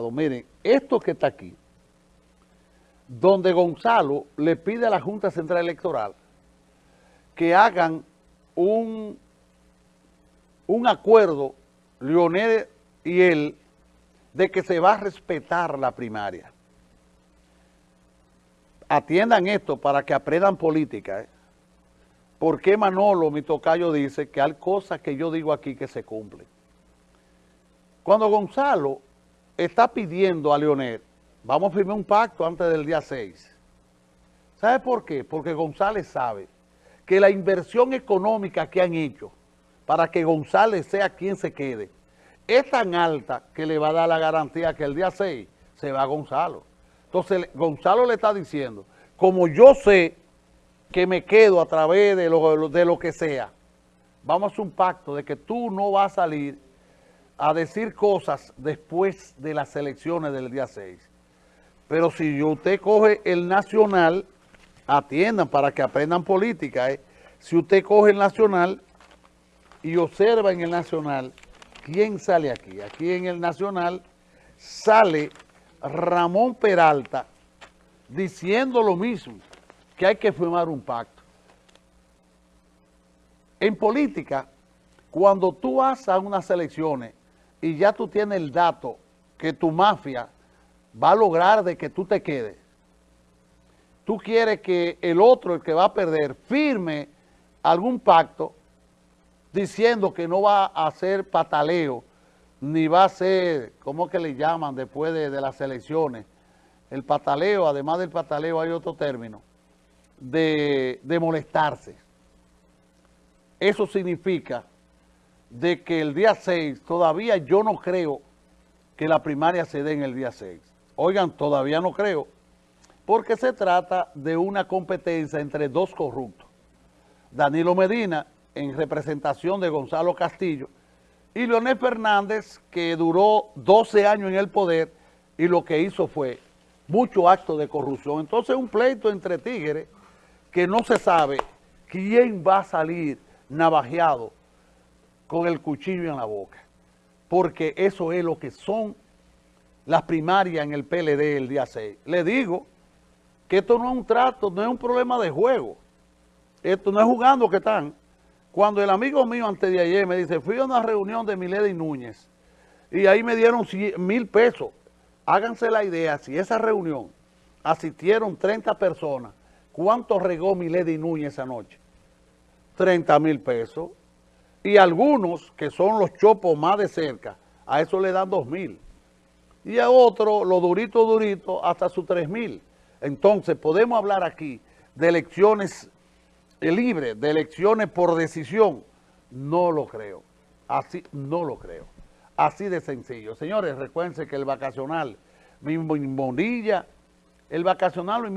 Miren, esto que está aquí, donde Gonzalo le pide a la Junta Central Electoral que hagan un, un acuerdo, Leonel y él, de que se va a respetar la primaria. Atiendan esto para que aprendan política. ¿eh? Porque Manolo, mi tocayo, dice que hay cosas que yo digo aquí que se cumplen. Cuando Gonzalo está pidiendo a Leonel, vamos a firmar un pacto antes del día 6. ¿Sabe por qué? Porque González sabe que la inversión económica que han hecho para que González sea quien se quede es tan alta que le va a dar la garantía que el día 6 se va a Gonzalo. Entonces Gonzalo le está diciendo, como yo sé que me quedo a través de lo, de lo que sea, vamos a un pacto de que tú no vas a salir a decir cosas después de las elecciones del día 6. Pero si usted coge el nacional, atiendan para que aprendan política, ¿eh? si usted coge el nacional y observa en el nacional, ¿quién sale aquí? Aquí en el nacional sale Ramón Peralta diciendo lo mismo, que hay que firmar un pacto. En política, cuando tú vas a unas elecciones y ya tú tienes el dato que tu mafia va a lograr de que tú te quedes, tú quieres que el otro, el que va a perder, firme algún pacto diciendo que no va a hacer pataleo, ni va a ser, ¿cómo que le llaman después de, de las elecciones? El pataleo, además del pataleo hay otro término, de, de molestarse. Eso significa de que el día 6, todavía yo no creo que la primaria se dé en el día 6. Oigan, todavía no creo, porque se trata de una competencia entre dos corruptos. Danilo Medina, en representación de Gonzalo Castillo, y Leonel Fernández, que duró 12 años en el poder y lo que hizo fue mucho acto de corrupción. Entonces un pleito entre tigres que no se sabe quién va a salir navajeado con el cuchillo en la boca, porque eso es lo que son las primarias en el PLD el día 6. Le digo que esto no es un trato, no es un problema de juego, esto no es jugando que están. Cuando el amigo mío antes de ayer me dice, fui a una reunión de Milady Núñez y ahí me dieron mil pesos. Háganse la idea, si esa reunión asistieron 30 personas, ¿cuánto regó Milady Núñez esa noche? 30 mil pesos y algunos, que son los chopos más de cerca, a eso le dan dos mil. Y a otro, lo durito, durito, hasta sus tres mil. Entonces, podemos hablar aquí de elecciones libres, de elecciones por decisión. No lo creo. Así, no lo creo. Así de sencillo. Señores, recuerden que el vacacional, mi monilla, el vacacional